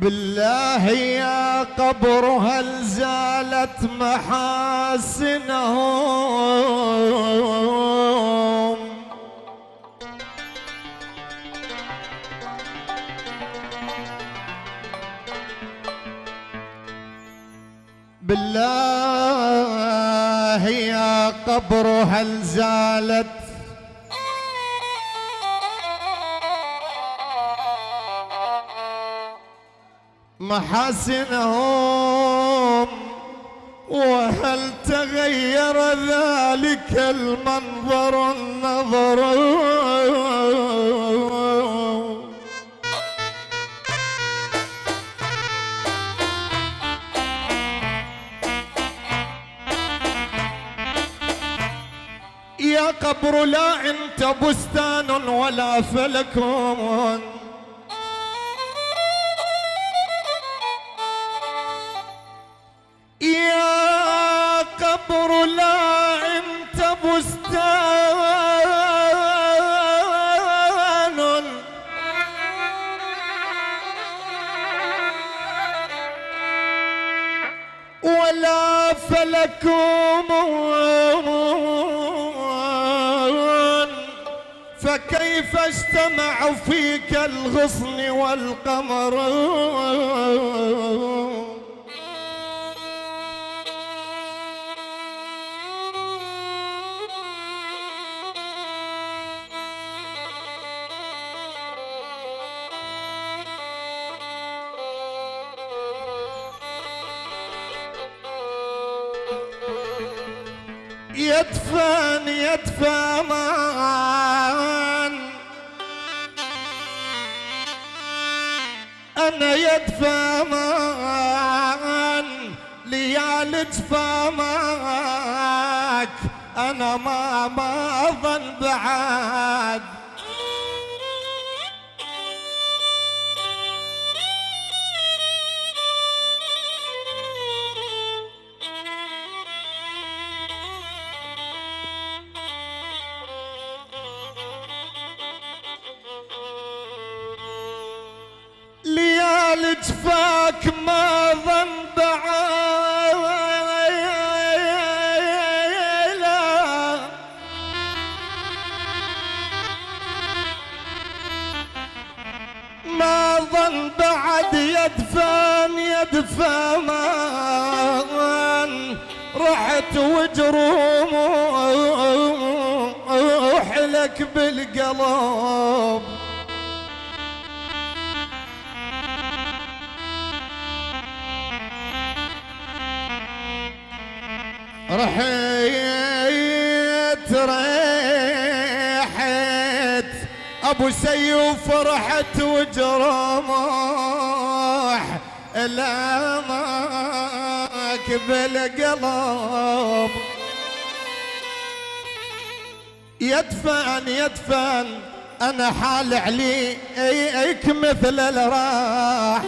بالله يا قبر هل زالت محاسنهم؟ بالله يا قبر هل زالت محاسنهم وهل تغير ذلك المنظر النظر؟ يا قبر لا انت بستان ولا فلك. ولا فلك فكيف اجتمع فيك الغصن والقمر؟ يدفن أنا يدفى مان ليالج فماك أنا ما ما أظن بعد. يدفن يدفن رحت وجروح لك بالقلب. رحيت ريحت ابو سيوف رحت وجرمح لامك بالقلب. يدفن يدفن أنا حال عليك مثل الراح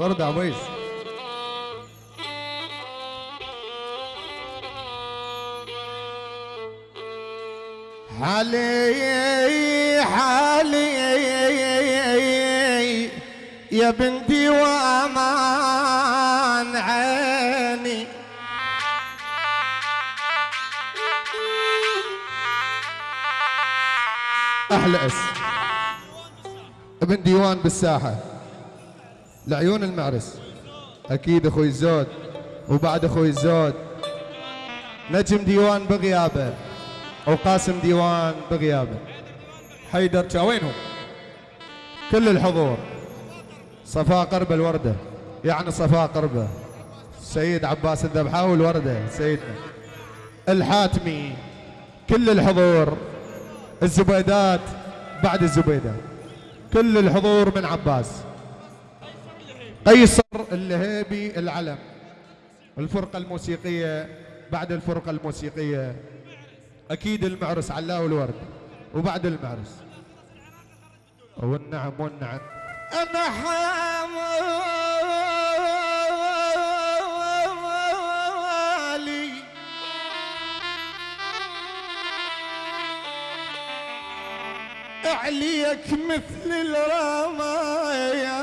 الوردة عويس حالي حالي يا بنتي وأمان عيني. أحلى أس. ابن ديوان بالساحة. لعيون المعرس. أكيد أخوي الزود وبعد أخوي الزود. نجم ديوان بغيابة وقاسم ديوان بغيابة. حيدر جا وينهم كل الحضور. صفاء قربة الوردة. يعني صفاء قربة سيد عباس الذبحاوي الوردة سيدنا. الحاتمي. كل الحضور. الزبيدات بعد الزبيدات كل الحضور من عباس. قيصر اللهيبي العلم. الفرقة الموسيقية بعد الفرقة الموسيقية أكيد المعرس علاء والورد وبعد المعرس. والنعم والنعم. أنا حاملي. عليك مثل الرمايح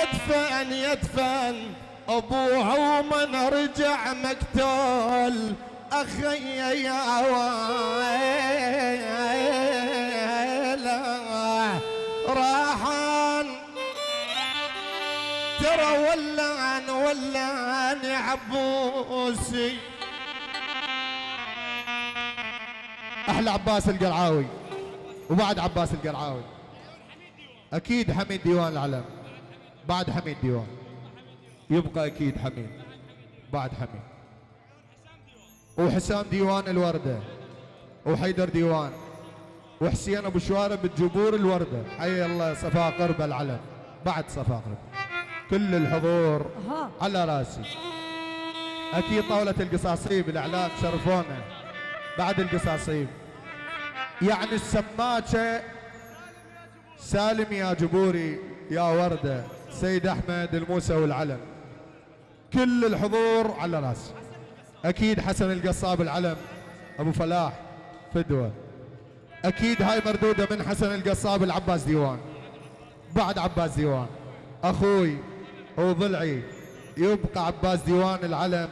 يدفن يدفن. ابوها ومن رجع مقتول. أخي يا ويله. راحان. ترى ولعن ولعن عبوسي. أحلى عباس القرعاوي. وبعد عباس القرعاوي. أكيد حميد ديوان العلم. بعد حميد ديوان. يبقى أكيد حميد. بعد حميد. وحسام ديوان الوردة. وحيدر ديوان. وحسين أبو شوارب الجبور الوردة. حي الله صفاء قرب العلم. بعد صفاء قرب. كل الحضور. على راسي. أكيد طاولة القصاصيب الإعلام شرفونا. بعد القصاصيب. يعني السماكة. سالم يا جبوري. يا وردة. سيد أحمد الموسى والعلم. كل الحضور على راسي أكيد حسن القصاب العلم أبو فلاح فدوه أكيد هاي مردودة من حسن القصاب العباس ديوان. بعد عباس ديوان. أخوي وضلعي يبقى عباس ديوان العلم.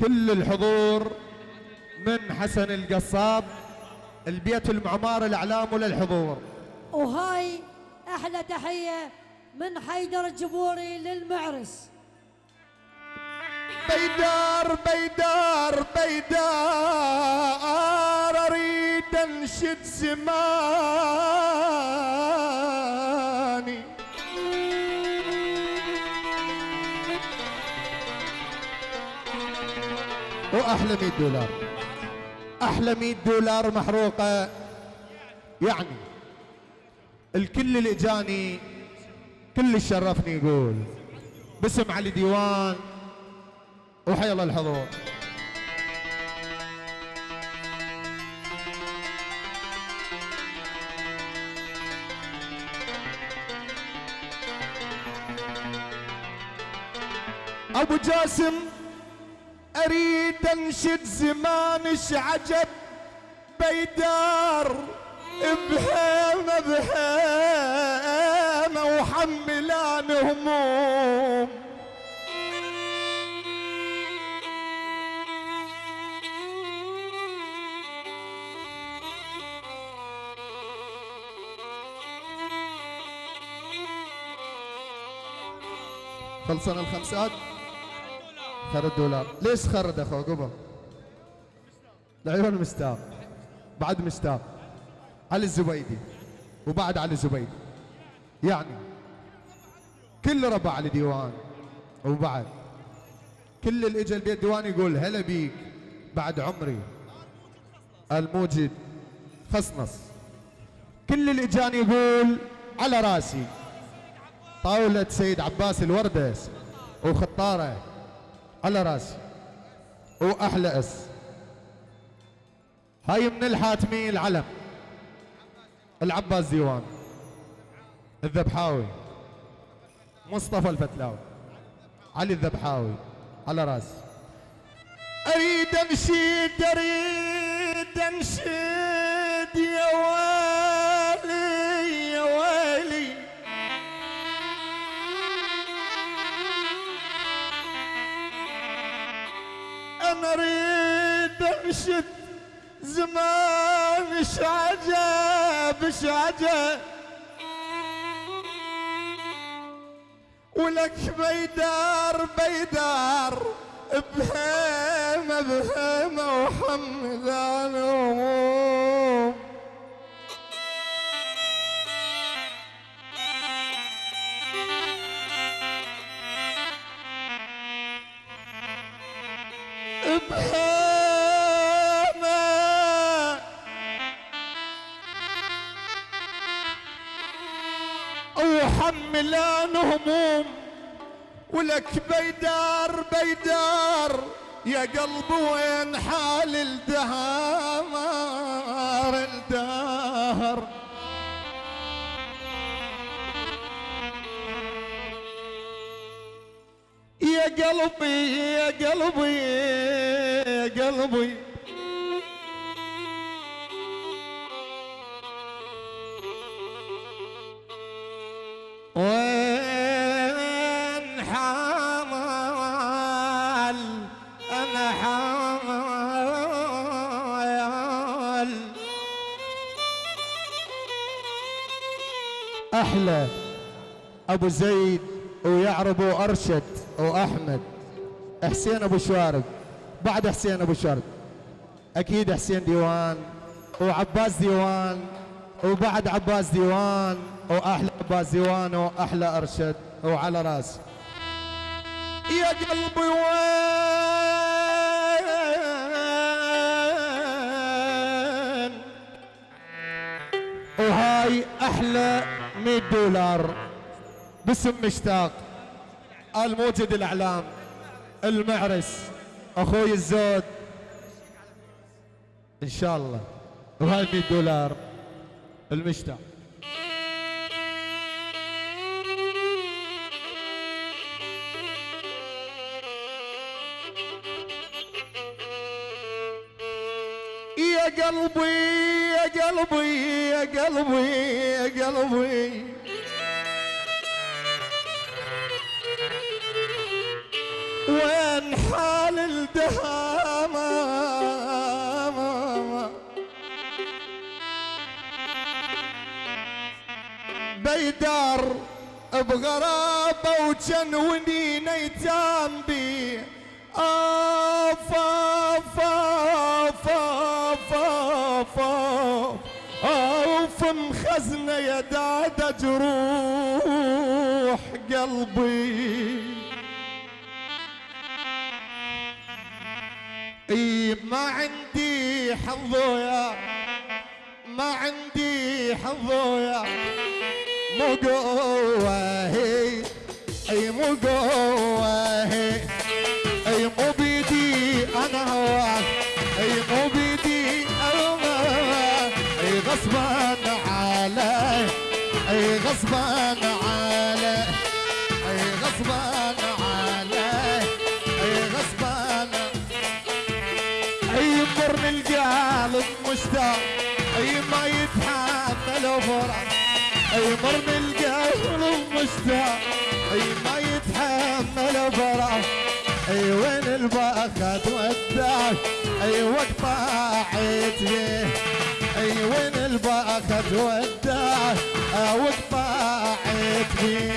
كل الحضور من حسن القصاب البيت المعمار الإعلام وللحضور وهاي أحلى تحية من حيدر الجبوري للمعرس. بيدار بيدار بيدار أريد انشد زماني. واحلى 100 دولار. أحلى 100 دولار محروقة. يعني الكل اللي إجاني كل شرفني يقول. باسم علي ديوان. وحي الله الحضور. أبو جاسم أريد انشد زمانش عجب بيدار. بهيمة وحملان هموم خلصنا الخمسات؟ خر الدولار ليش خرد اخو قبل. العيون مستاق بعد مستاق علي الزبيدي. وبعد علي الزبيدي. يعني كل ربع ديوان وبعد كل اللي اجى البيت ديوان يقول هلا بيك بعد عمري. الموجد خصنص كل اللي إجاني يقول على راسي. طاولة سيد عباس الوردس وخطارة على راسي وأحلى أس. هاي من الحاتمي العلم. العباس ديوان. الذبحاوي. مصطفى الفتلاوي. علي الذبحاوي. على راسي أريد انشد أريد انشد يا ويلي يا ويلي أنا أريد انشد زمان اش عجب اش عجب ولك بيدار بيدار بهيمة بهيمة وحمدان هموم بهيمة. وحملان هموم. ولك بيدار بيدار. يا قلبي وين حال الدهار الدهر يا قلبي يا قلبي يا قلبي. وين حمل أنا حمل. أحلى أبو زيد ويعرب وأرشد وأحمد. حسين أبو شوارب. بعد حسين أبو شوارب. أكيد حسين ديوان وعباس ديوان وبعد عباس ديوان وأحلى عباس ديوان وأحلى أرشد وعلى راسي. يا قلبي وين؟ وهاي أحلى 100 دولار باسم مشتاق الموجد الأعلام المعرس. أخوي الزود. إن شاء الله. وهاي 100 دولار المشتاق. قلبي يا قلبي. وين حال الدهامة؟ بيدار بغرابة وجن ونين ايتام بي. آف آف آف آف آف آف آف مخزنة يا دادا جروح قلبي. إي ما عندي حظويا ما عندي حظويا مو قوة هي إي مو قوة هي. يتحمل فرح أي مرن القلب مشتاق أي ما يتحمل فرح أي وين الباخت وداك أي وقت طاعت بيه أي وين وداك آه، وقت طاعت بيه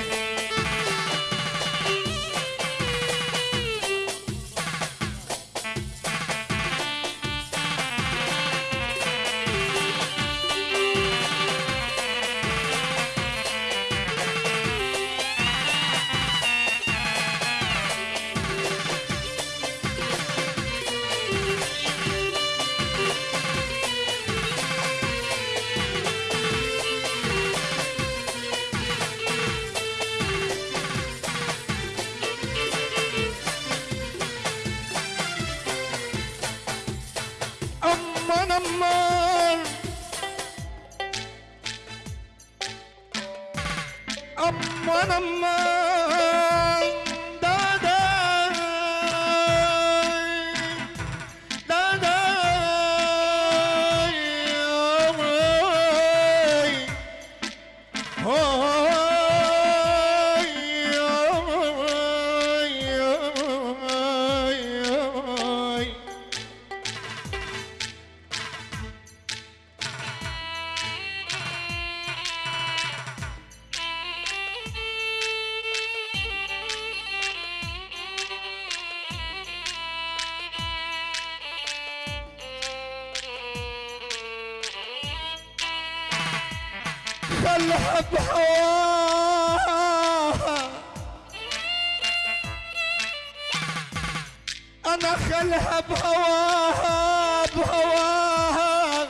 نخلها بهواها بهواها.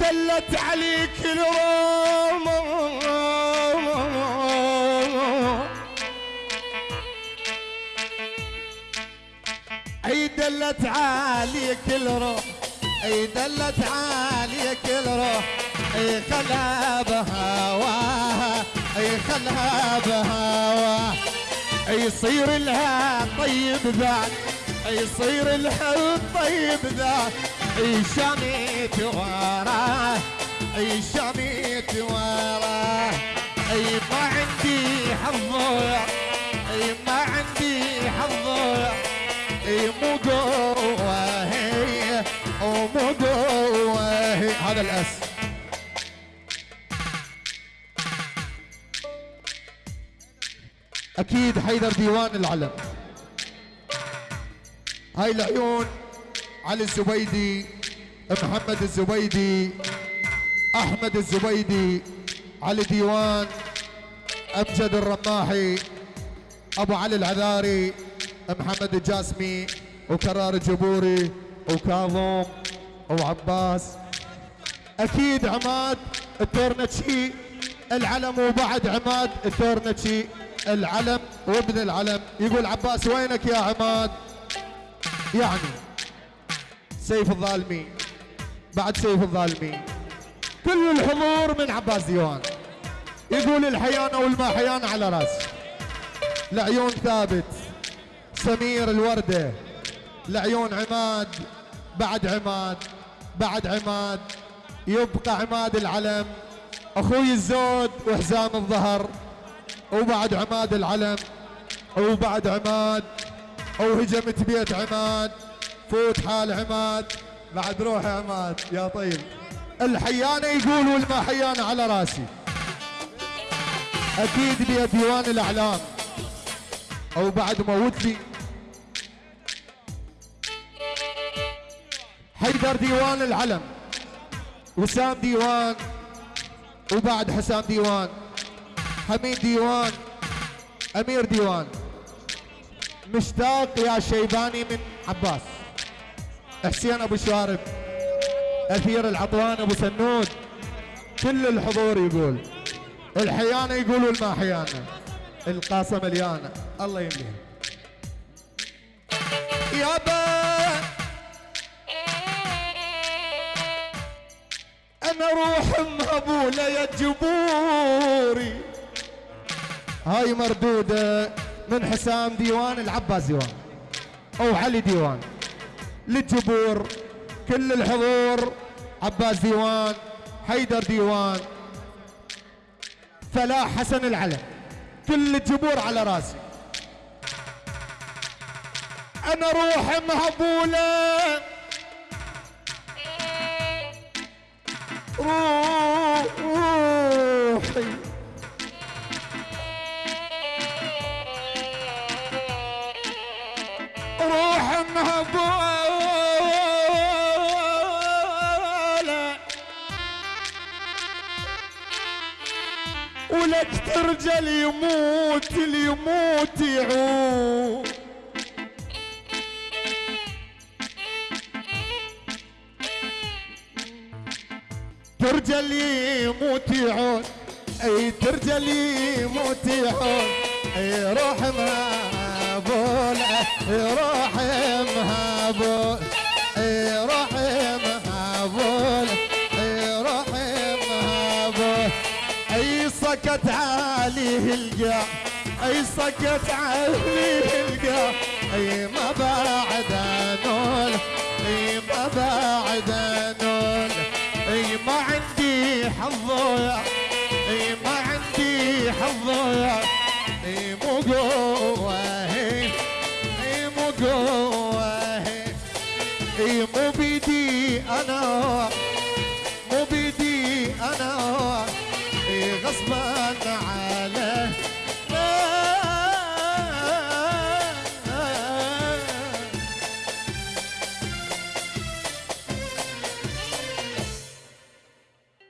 دلت عليك الروم أي دلت عليك الروح أي دلت عليك الروح. أي خلها بهواها أي خلها بهواها. يصير لها طيب ذاك. يصير لها طيب ذاك اي شميت وراه اي شميت وراه أي ما عندي حظوع أي ما عندي حظوع أي مو قوة هي ومو قوة هي. هذا الأس. أكيد حيدر ديوان العلم. هاي العيون علي الزبيدي محمد الزبيدي أحمد الزبيدي علي ديوان أمجد الرماحي أبو علي العذاري محمد الجاسمي وكرار الجبوري وكاظم وعباس. أكيد عماد التورنتشي العلم وبعد عماد التورنتشي العلم وابن العلم. يقول عباس وينك يا عماد؟ يعني. سيف الظالمين. بعد سيف الظالمين. كل الحضور من عباس ديوان. يقول الحيانة والماحيانة على راسي العيون ثابت. سمير الوردة. العيون عماد. بعد عماد. بعد عماد. يبقى عماد العلم. أخوي الزود وحزام الظهر. وبعد عماد العلم. وبعد عماد. وهجمت بيت عماد. فوت حال عماد. بعد روح عماد. يا طيب. الحيانة يقول والما حيانة على راسي. أكيد لي ديوان الأعلام. أو بعد موت لي. حيدر ديوان العلم. وسام ديوان. وبعد حسام ديوان. حميد ديوان. أمير ديوان. مشتاق يا شيباني من عباس. حسين أبو شارب اثير العطوان أبو سنود كل الحضور يقول الحيانة يقولوا الما حيانة. القاصه مليانه الله يمليها يابا أنا روح مهبولة يا جبوري. هاي مردودة. من حسام ديوان العباس ديوان. أو علي ديوان. للجبور كل الحضور عباس ديوان حيدر ديوان فلاح حسن العلم كل الجبور على راسي. أنا روح مهبولة. روحي ولك ترجل يموت اللي يموت يعود. ترجل يموت يعود. أي ترجل يموت يعود. أي روح مهبول أي روح مهبول. سكت عليه القاع أي سكت عليه القاع أي